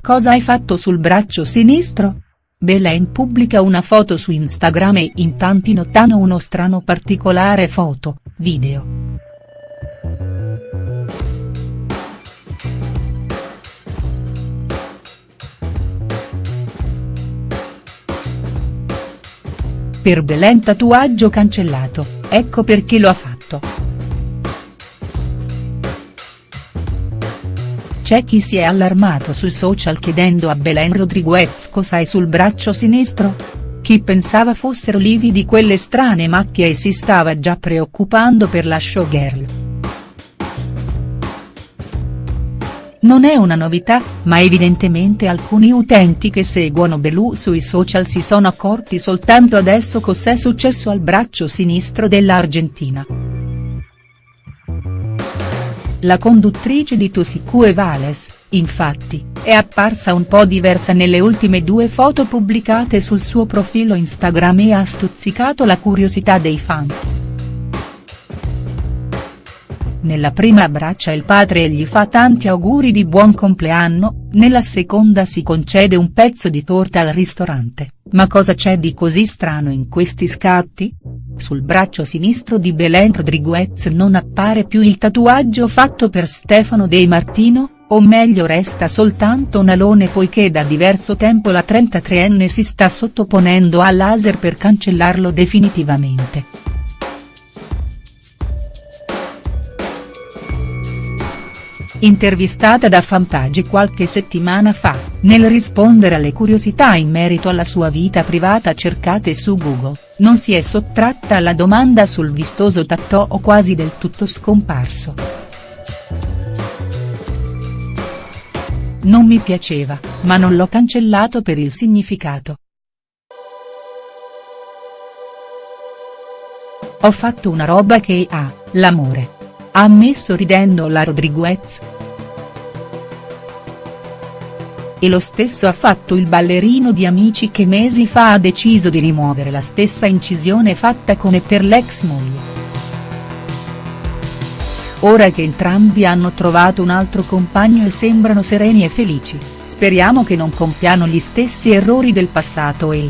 cosa hai fatto sul braccio sinistro?. Belen pubblica una foto su Instagram e in tanti notano uno strano particolare foto, video. Per Belen tatuaggio cancellato, ecco perché lo ha fatto. C'è chi si è allarmato sui social chiedendo a Belen Rodriguez cosa hai sul braccio sinistro? Chi pensava fossero lividi quelle strane macchie e si stava già preoccupando per la showgirl. Non è una novità, ma evidentemente alcuni utenti che seguono Belù sui social si sono accorti soltanto adesso cos'è successo al braccio sinistro dell'Argentina. La conduttrice di Tusicue Vales, infatti, è apparsa un po' diversa nelle ultime due foto pubblicate sul suo profilo Instagram e ha stuzzicato la curiosità dei fan. Nella prima abbraccia il padre e gli fa tanti auguri di buon compleanno, nella seconda si concede un pezzo di torta al ristorante, ma cosa c'è di così strano in questi scatti?. Sul braccio sinistro di Belen Rodriguez non appare più il tatuaggio fatto per Stefano De Martino, o meglio resta soltanto un alone poiché da diverso tempo la 33enne si sta sottoponendo a laser per cancellarlo definitivamente. Intervistata da Fanpage qualche settimana fa, nel rispondere alle curiosità in merito alla sua vita privata cercate su Google, non si è sottratta alla domanda sul vistoso tattoo quasi del tutto scomparso. Non mi piaceva, ma non l'ho cancellato per il significato. Ho fatto una roba che ha, l'amore ha ammesso ridendo la Rodriguez. E lo stesso ha fatto il ballerino di Amici che mesi fa ha deciso di rimuovere la stessa incisione fatta con e per l'ex moglie. Ora che entrambi hanno trovato un altro compagno e sembrano sereni e felici, speriamo che non compiano gli stessi errori del passato e.